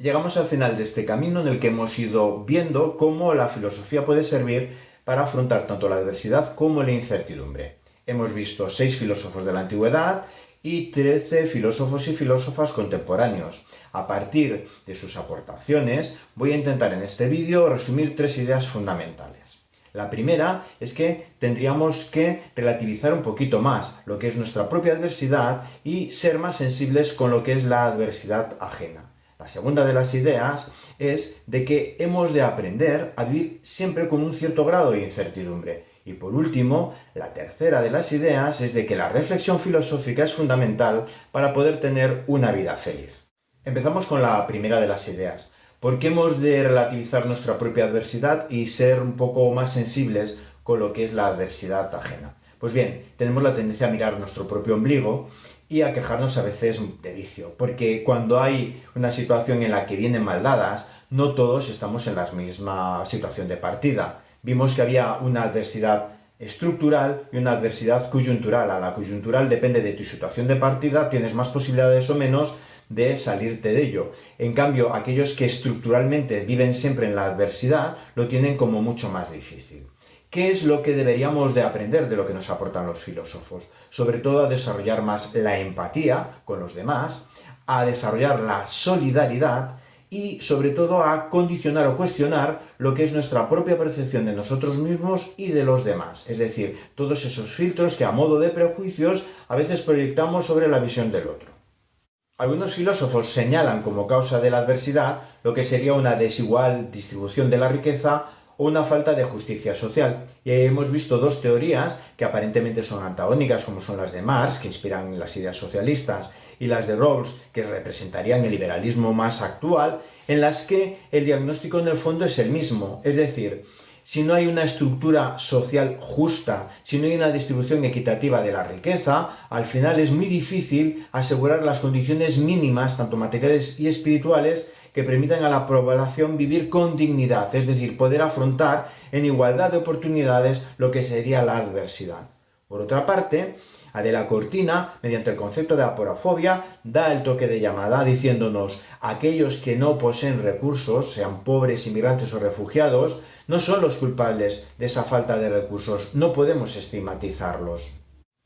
Llegamos al final de este camino en el que hemos ido viendo cómo la filosofía puede servir para afrontar tanto la adversidad como la incertidumbre. Hemos visto seis filósofos de la antigüedad y trece filósofos y filósofas contemporáneos. A partir de sus aportaciones voy a intentar en este vídeo resumir tres ideas fundamentales. La primera es que tendríamos que relativizar un poquito más lo que es nuestra propia adversidad y ser más sensibles con lo que es la adversidad ajena. La segunda de las ideas es de que hemos de aprender a vivir siempre con un cierto grado de incertidumbre. Y por último, la tercera de las ideas es de que la reflexión filosófica es fundamental para poder tener una vida feliz. Empezamos con la primera de las ideas. ¿Por qué hemos de relativizar nuestra propia adversidad y ser un poco más sensibles con lo que es la adversidad ajena? Pues bien, tenemos la tendencia a mirar nuestro propio ombligo y a quejarnos a veces de vicio, porque cuando hay una situación en la que vienen maldadas, no todos estamos en la misma situación de partida. Vimos que había una adversidad estructural y una adversidad coyuntural. A la coyuntural depende de tu situación de partida, tienes más posibilidades o menos de salirte de ello. En cambio, aquellos que estructuralmente viven siempre en la adversidad, lo tienen como mucho más difícil. ¿Qué es lo que deberíamos de aprender de lo que nos aportan los filósofos? Sobre todo a desarrollar más la empatía con los demás, a desarrollar la solidaridad y sobre todo a condicionar o cuestionar lo que es nuestra propia percepción de nosotros mismos y de los demás. Es decir, todos esos filtros que a modo de prejuicios a veces proyectamos sobre la visión del otro. Algunos filósofos señalan como causa de la adversidad lo que sería una desigual distribución de la riqueza o una falta de justicia social. Y hemos visto dos teorías que aparentemente son antagónicas, como son las de Marx, que inspiran las ideas socialistas, y las de Rawls, que representarían el liberalismo más actual, en las que el diagnóstico en el fondo es el mismo. Es decir, si no hay una estructura social justa, si no hay una distribución equitativa de la riqueza, al final es muy difícil asegurar las condiciones mínimas, tanto materiales y espirituales, que permitan a la población vivir con dignidad, es decir, poder afrontar en igualdad de oportunidades lo que sería la adversidad. Por otra parte, Adela Cortina, mediante el concepto de aporafobia, da el toque de llamada diciéndonos aquellos que no poseen recursos, sean pobres, inmigrantes o refugiados, no son los culpables de esa falta de recursos, no podemos estigmatizarlos.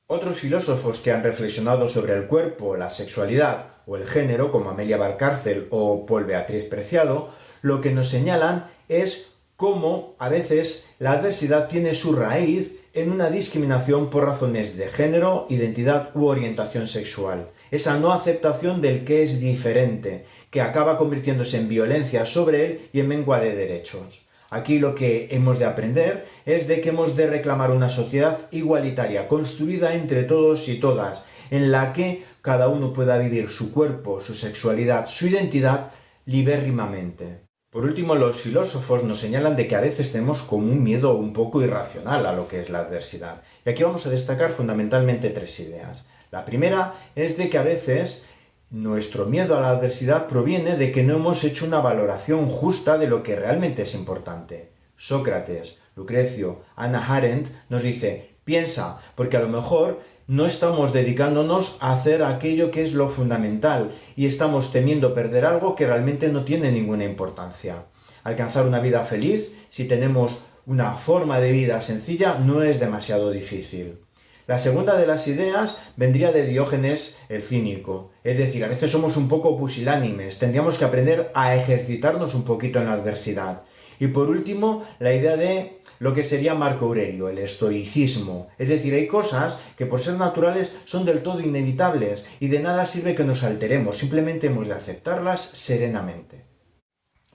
Otros filósofos que han reflexionado sobre el cuerpo, la sexualidad o el género, como Amelia Valcárcel o Paul Beatriz Preciado, lo que nos señalan es cómo a veces la adversidad tiene su raíz en una discriminación por razones de género, identidad u orientación sexual. Esa no aceptación del que es diferente, que acaba convirtiéndose en violencia sobre él y en mengua de derechos. Aquí lo que hemos de aprender es de que hemos de reclamar una sociedad igualitaria, construida entre todos y todas, en la que cada uno pueda vivir su cuerpo, su sexualidad, su identidad libérrimamente. Por último, los filósofos nos señalan de que a veces tenemos como un miedo un poco irracional a lo que es la adversidad. Y aquí vamos a destacar fundamentalmente tres ideas. La primera es de que a veces nuestro miedo a la adversidad proviene de que no hemos hecho una valoración justa de lo que realmente es importante. Sócrates, Lucrecio, Anna Arendt nos dice, piensa, porque a lo mejor no estamos dedicándonos a hacer aquello que es lo fundamental y estamos temiendo perder algo que realmente no tiene ninguna importancia. Alcanzar una vida feliz, si tenemos una forma de vida sencilla, no es demasiado difícil. La segunda de las ideas vendría de Diógenes el cínico. Es decir, a veces somos un poco pusilánimes, tendríamos que aprender a ejercitarnos un poquito en la adversidad. Y por último, la idea de lo que sería Marco Aurelio, el estoicismo. Es decir, hay cosas que por ser naturales son del todo inevitables y de nada sirve que nos alteremos, simplemente hemos de aceptarlas serenamente.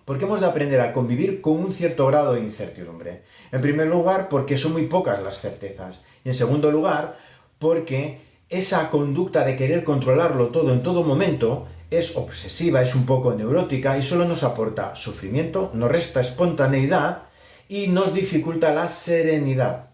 ¿Por qué hemos de aprender a convivir con un cierto grado de incertidumbre? En primer lugar, porque son muy pocas las certezas. Y en segundo lugar, porque esa conducta de querer controlarlo todo en todo momento es obsesiva, es un poco neurótica y solo nos aporta sufrimiento, nos resta espontaneidad y nos dificulta la serenidad.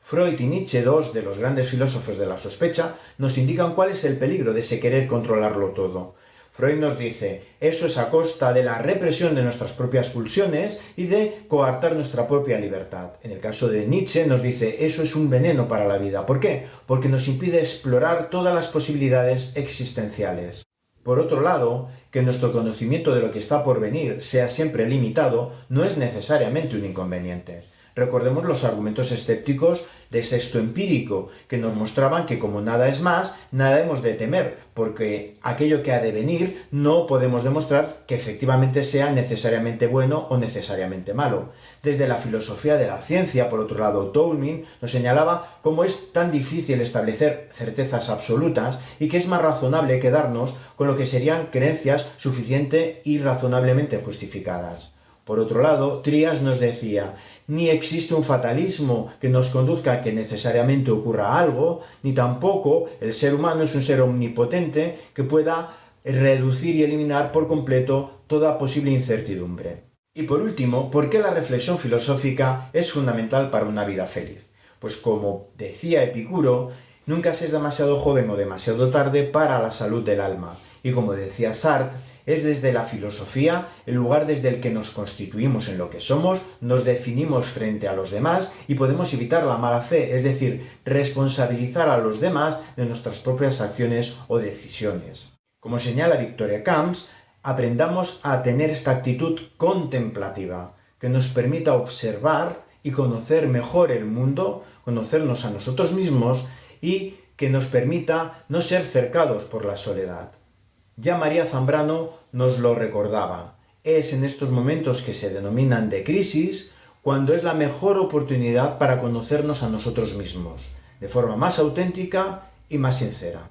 Freud y Nietzsche, dos de los grandes filósofos de la sospecha, nos indican cuál es el peligro de ese querer controlarlo todo. Freud nos dice, eso es a costa de la represión de nuestras propias pulsiones y de coartar nuestra propia libertad. En el caso de Nietzsche nos dice, eso es un veneno para la vida. ¿Por qué? Porque nos impide explorar todas las posibilidades existenciales. Por otro lado, que nuestro conocimiento de lo que está por venir sea siempre limitado no es necesariamente un inconveniente. Recordemos los argumentos escépticos de sexto empírico, que nos mostraban que como nada es más, nada hemos de temer, porque aquello que ha de venir no podemos demostrar que efectivamente sea necesariamente bueno o necesariamente malo. Desde la filosofía de la ciencia, por otro lado, Toulmin nos señalaba cómo es tan difícil establecer certezas absolutas y que es más razonable quedarnos con lo que serían creencias suficiente y razonablemente justificadas. Por otro lado, Trias nos decía, ni existe un fatalismo que nos conduzca a que necesariamente ocurra algo, ni tampoco el ser humano es un ser omnipotente que pueda reducir y eliminar por completo toda posible incertidumbre. Y por último, ¿por qué la reflexión filosófica es fundamental para una vida feliz? Pues como decía Epicuro, nunca se es demasiado joven o demasiado tarde para la salud del alma. Y como decía Sartre, es desde la filosofía el lugar desde el que nos constituimos en lo que somos, nos definimos frente a los demás y podemos evitar la mala fe, es decir, responsabilizar a los demás de nuestras propias acciones o decisiones. Como señala Victoria Camps, aprendamos a tener esta actitud contemplativa, que nos permita observar y conocer mejor el mundo, conocernos a nosotros mismos y que nos permita no ser cercados por la soledad. Ya María Zambrano nos lo recordaba. Es en estos momentos que se denominan de crisis cuando es la mejor oportunidad para conocernos a nosotros mismos, de forma más auténtica y más sincera.